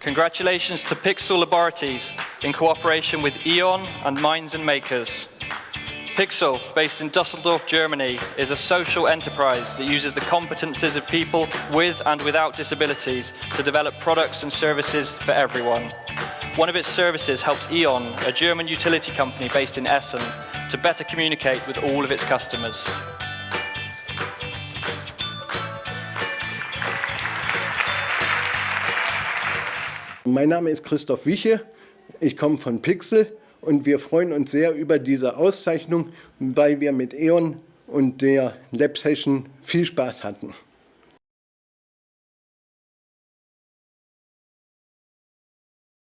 Congratulations to PIKSL Laboratories in cooperation with E.ON and Minds and Makers. PIKSL, based in Dusseldorf, Germany, is a social enterprise that uses the competences of people with and without disabilities to develop products and services for everyone. One of its services helps E.ON, a German utility company based in Essen, to better communicate with all of its customers. Mein Name ist Christoph Wiche, ich komme von Pixel und wir freuen uns sehr über diese Auszeichnung, weil wir mit E.ON und der Lab Session viel Spaß hatten.